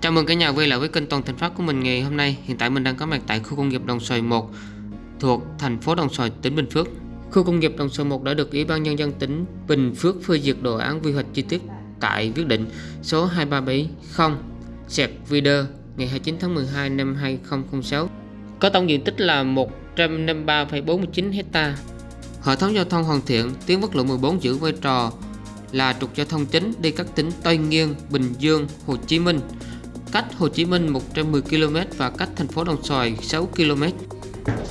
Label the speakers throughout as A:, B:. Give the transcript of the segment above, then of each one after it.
A: Chào mừng cả nhà quay lại với kênh Toàn Thành Phát của mình ngày hôm nay. Hiện tại mình đang có mặt tại khu công nghiệp Đồng Xoài 1 thuộc thành phố Đồng Xoài, tỉnh Bình Phước. Khu công nghiệp Đồng Xoài 1 đã được Ủy ban nhân dân tỉnh Bình Phước phê duyệt đồ án quy hoạch chi tiết tại quyết định số 2370 sẹt VD ngày 29 tháng 12 năm 2006 có tổng diện tích là 153,49 hecta. Hệ thống giao thông hoàn thiện, tuyến quốc lộ 14 giữ vai trò là trục giao thông chính đi các tỉnh Tây Nguyên, Bình Dương, Hồ Chí Minh, cách Hồ Chí Minh 110 km và cách thành phố Đồng Xoài 6 km.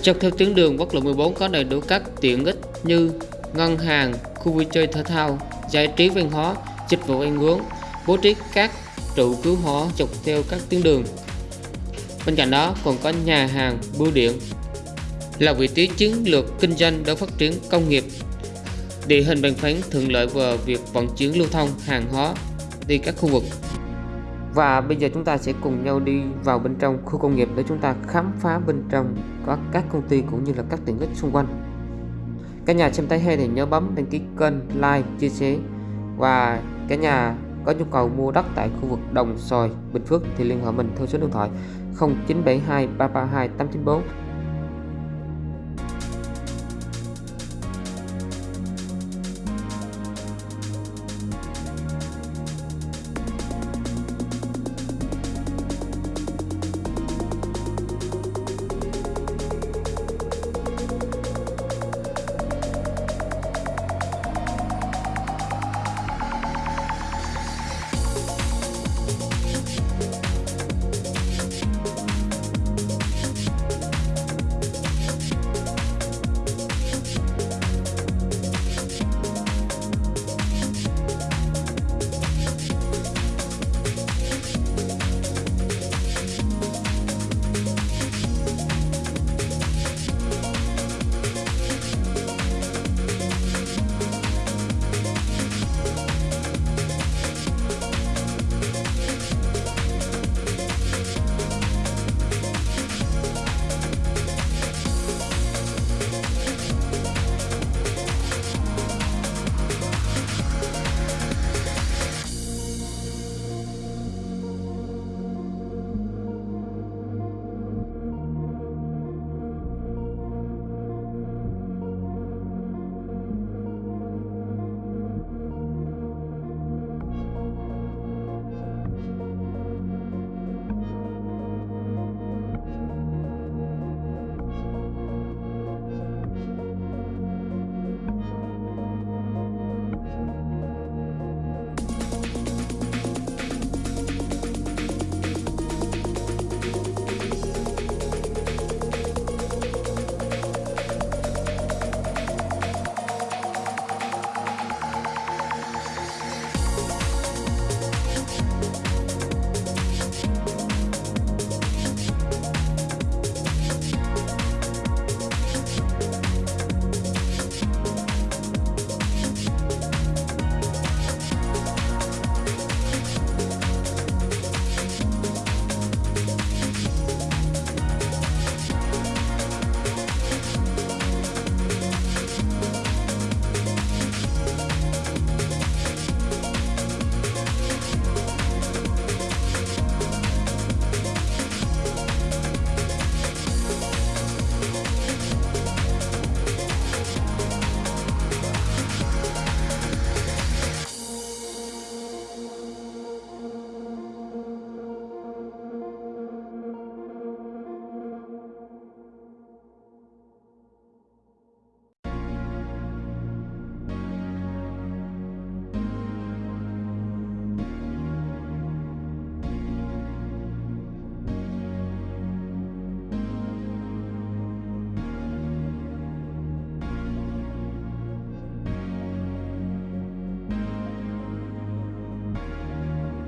A: Dọc theo tuyến đường quốc lộ 14 có đầy đủ các tiện ích như ngân hàng, khu vui chơi thể thao, giải trí văn hóa, dịch vụ ăn uống, bố trí các trụ cứu hỏa dọc theo các tuyến đường. Bên cạnh đó còn có nhà hàng, bưu điện là vị trí chiến lược kinh doanh để phát triển công nghiệp địa hình bằng phẳng thuận lợi vào việc vận chuyển lưu thông hàng hóa đi các khu vực và bây giờ chúng ta sẽ cùng nhau đi vào bên trong khu công nghiệp để chúng ta khám phá bên trong có các công ty cũng như là các tiện ích xung quanh. Cả nhà xem thấy hay thì nhớ bấm đăng ký kênh like chia sẻ. Và cả nhà có nhu cầu mua đất tại khu vực Đồng Xoài, Bình Phước thì liên hệ mình theo số điện thoại 0972 332 894